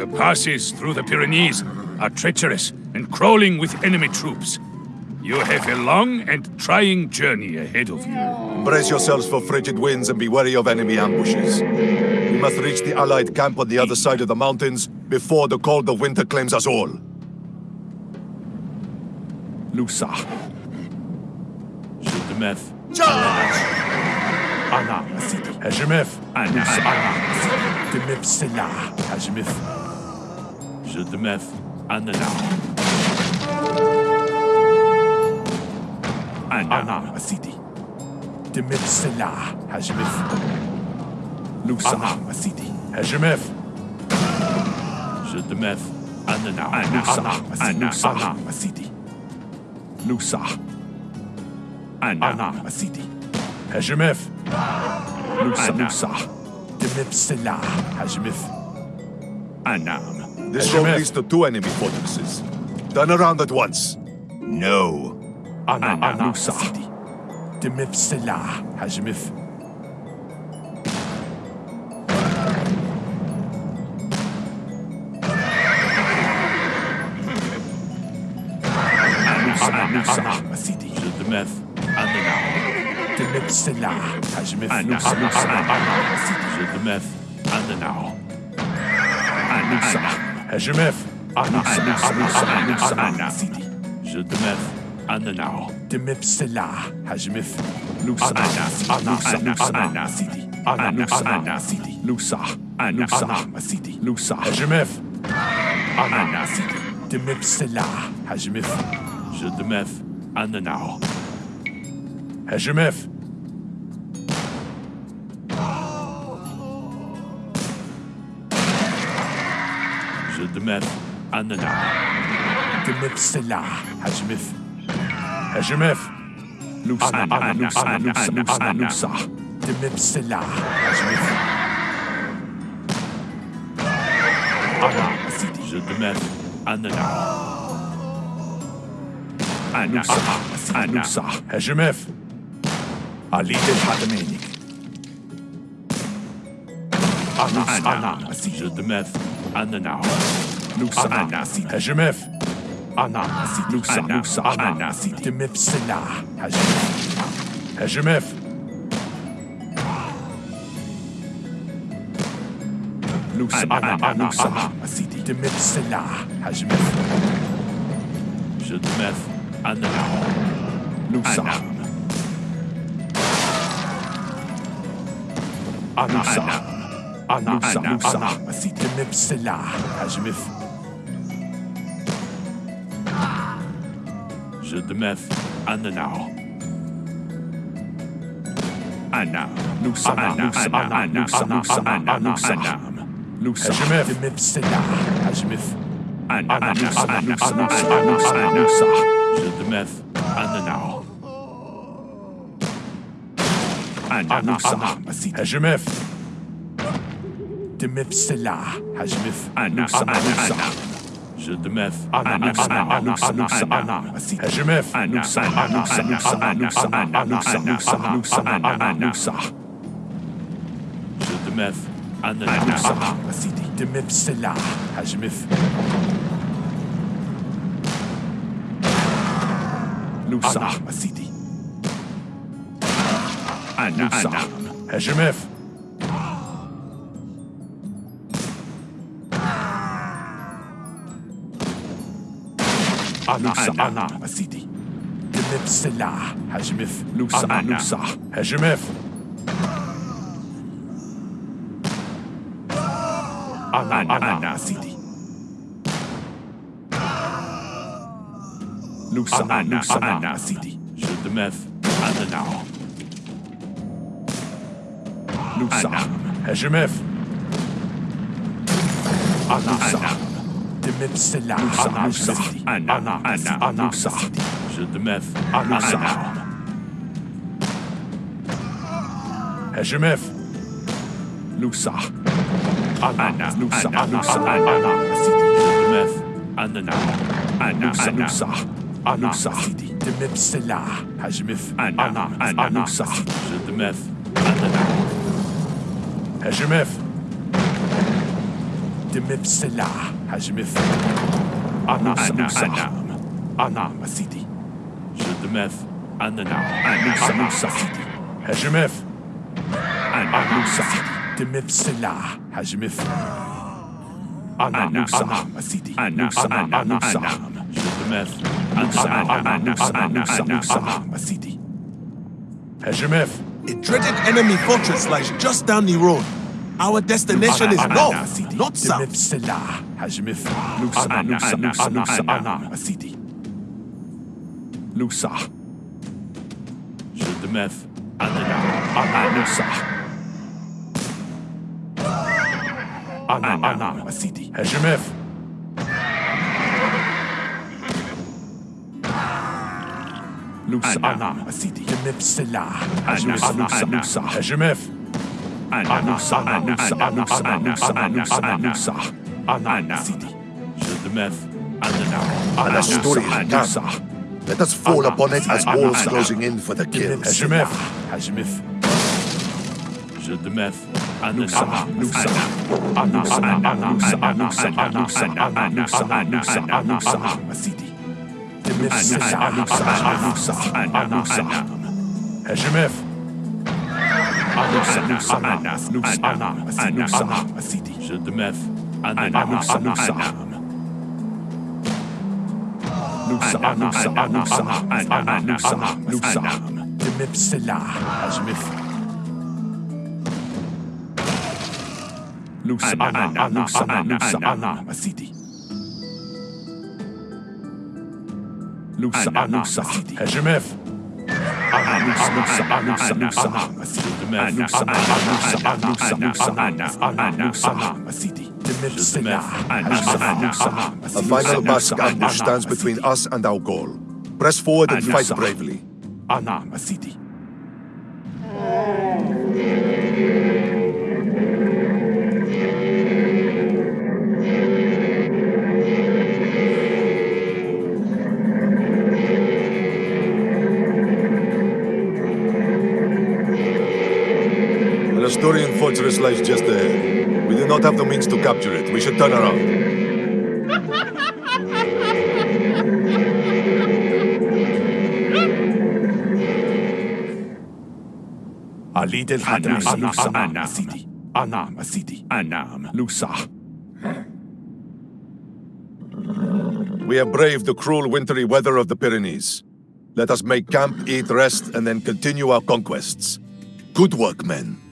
The passes through the Pyrenees are treacherous and crawling with enemy troops. You have a long and trying journey ahead of you. Brace yourselves for frigid winds and be wary of enemy ambushes. We must reach the Allied camp on the other side of the mountains before the cold of winter claims us all. Lusa. Shildemeth. Ana Masidi. Hejemef. Ana Ana Masidi. Demif Je te meuf un anard. Anard City. Te meuf cela, Hajmef. Nous sommes City. Hajmef. Je te meuf un anard. Nous sommes à City. Nous sommes anard City. Hajmef. Meuf cela, Hajmef. This road leads to two enemy fortresses. Turn around at once. No. Ananusa. Demif Selah. Hajmif. Anusa. Asidi. Demif. Anana. Demif Selah. Hajmif. Anusa. Anusa. Asidi. Demif. Anana. Anusa. HMF. Je demeure Anana. Demeure cela. HMF. Lusa. Anana. City. Lusa. HMF. Anana. City. Demeure cela. HMF. Je demeure Anana. HMF. de mettre Anna. De mettre cela. Hajmif. Hajmif. Luxa, Luxa, Luxa, Luxa, Luxa. De mettre cela. Hajmif. Anna. Je de mettre Anna. Anna. Anna. Hajmif. Ali de Hadamanik. Anna. Anna. Si je de mettre. Anana. Luxa. Ananasi. Hejemef. Ananasi. Luxa. Luxa. Ananasi. Demif Sena. Hejemef. Hejemef. لوكس انا انا انا اسيدي دمت سلع حجم جد ماث انا لوكس انا انا Anna, Anna, Anna, Anna, Anna, Azimuth. Zedemeth, Anna now. Anna, Nusa, Anna, Anna, Anna, Anna, Anna, Anna, Anna, Anna, As Anna, Anna, Anna, Anna, Anna, Anna, Anna, Anna, Anna, Anna, Anna, Anna, Anna, Anna, Anna, Anna, Anna, Anna, Shedmefsela, Hajmef Ana Ana Ana. Shedmef Ana Ana Ana Ana Ana. Hajmef Ana Ana Ana Ana Ana Ana Ana Ana. Shedmef Ana Ana Asidi Demefsela, Hajmef. نوسع أنا أسيدي أنا أنا لوسع نعم سيدي. تلب السلعة هجمف لوسع لوسع. هجمف أنا أنا أنا. سيدي. لوسع لوسع أنا سيدي. جد مف أمنعه لوسع هجمف أنا. أنا Mipsila, Anasa, Ana, Ana, Anasa, Judmef, Anasa. Heshimef, Lusa, Ana, Lusa, Anusa, Ana, Judmef, Anana, Ana, Anusa, Anusa, Demipsila, Heshimef, Ana, Anusa, Selah, Hajmif. Anam, Anam, Anam, Asidi. Jedemef, Ananam, Anusa, Anusa, Asidi. Hajmif. Anusa, Demif Selah, Hajmif. Anam, Anam, Asidi. Anusa, Anusa. Jedemef, Anam, Anusa, Anusa, Anusa, Asidi. Hajmif. A dreaded enemy fortress lies just down the road. Our destination is north, not south. Demif Selah, Hajmif. Nusa, Anusa, Anusa, Anam, Asidi. Nusa. Jedemef, Ananam, Anusa. Anam, Anam, Asidi. Hajmif. Nusa, Anam, Asidi. Demif Selah, Hajmif, Anusa, Anusa. Hajmif. Anusa, Anusa, Anusa, Anusa, Anusa, Anusa. Anam, Asidi. Jedemef, Ananam, Asturian Anusa. camp. Let us fall upon it as walls closing in for the kills. Hajmif, Hajmif. Jedemef, Anusa, Anusa. Anusa, Anusa, Anusa, Anusa, Anusa, Anusa, Anusa, Asidi. Demif Selah, Anusa, Anusa, Anusa. Hajmif. Anusa, Anusa, Anusa, Anusa, Anusa, نفسح أنا نفسح أنا نفسح سيدي جو دماف أنا نفسح نفسح نفسح نفسح نفسح أنا نفسح نفسح دماف السلاح أجمف نفسح أنا نفسح نفسح أنا سيدي نفسح نفسح أجمف أنا نفسح نفسح نفسح سيدي A final ambush stands between us and our goal. Press forward and fight bravely. Asturian fortress lies just ahead. We do not have the means to capture it. We should turn around. Ali del Anam, Anam, Asidi. Anam, Asidi. Anam, Nusa. We have braved the cruel wintry weather of the Pyrenees. Let us make camp, eat, rest, and then continue our conquests. Good work, men.